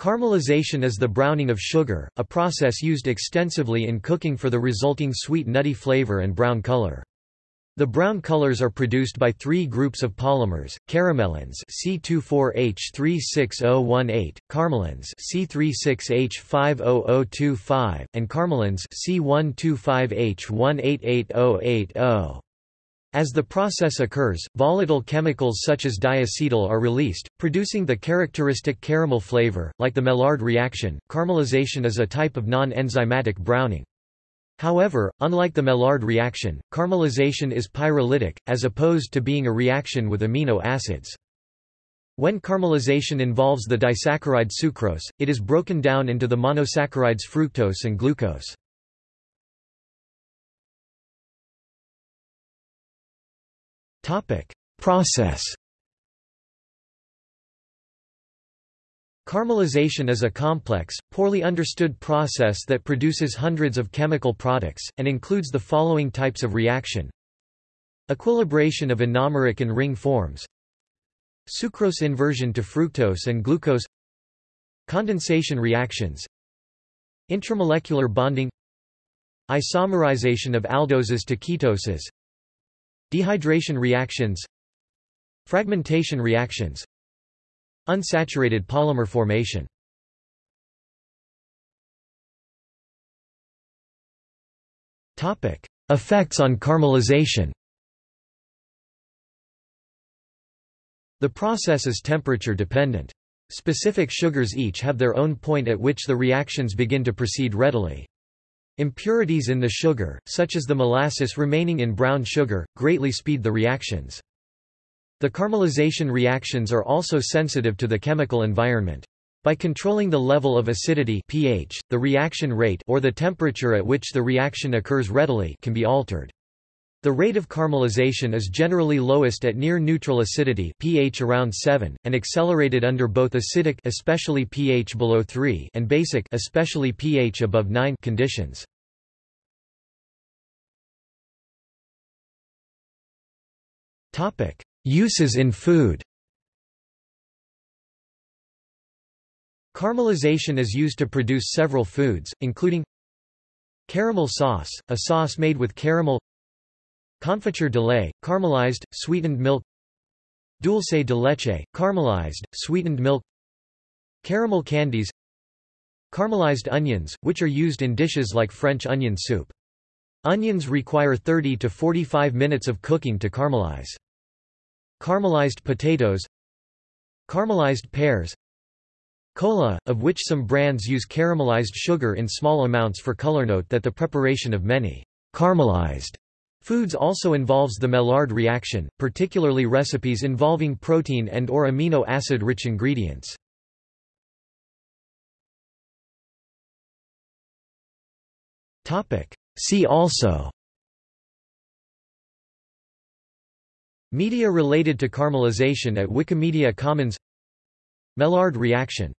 Caramelization is the browning of sugar, a process used extensively in cooking for the resulting sweet nutty flavor and brown color. The brown colors are produced by three groups of polymers: caramelans C24H36018, caramelens C36H50025, and caramelins C125H188080. As the process occurs, volatile chemicals such as diacetyl are released, producing the characteristic caramel flavor. Like the Maillard reaction, caramelization is a type of non-enzymatic browning. However, unlike the Maillard reaction, caramelization is pyrolytic, as opposed to being a reaction with amino acids. When caramelization involves the disaccharide sucrose, it is broken down into the monosaccharides fructose and glucose. Process. Caramelization is a complex, poorly understood process that produces hundreds of chemical products, and includes the following types of reaction. Equilibration of anomeric and ring forms. Sucrose inversion to fructose and glucose. Condensation reactions. Intramolecular bonding. Isomerization of aldoses to ketoses Dehydration reactions Fragmentation reactions Unsaturated polymer formation Effects on caramelization The process is temperature dependent. Specific sugars each have their own point at which the reactions begin to proceed readily. Impurities in the sugar, such as the molasses remaining in brown sugar, greatly speed the reactions. The caramelization reactions are also sensitive to the chemical environment. By controlling the level of acidity pH, the reaction rate or the temperature at which the reaction occurs readily can be altered. The rate of caramelization is generally lowest at near neutral acidity pH around 7 and accelerated under both acidic especially pH below 3 and basic especially pH above 9 conditions. Topic: Uses in food. Caramelization is used to produce several foods, including caramel sauce, a sauce made with caramel confiture de lait, caramelized, sweetened milk dulce de leche, caramelized, sweetened milk caramel candies caramelized onions, which are used in dishes like French onion soup. Onions require 30 to 45 minutes of cooking to caramelize. Caramelized potatoes Caramelized pears Cola, of which some brands use caramelized sugar in small amounts for color. Note that the preparation of many caramelized foods also involves the Maillard reaction, particularly recipes involving protein and or amino acid-rich ingredients. See also Media related to caramelization at Wikimedia Commons Maillard reaction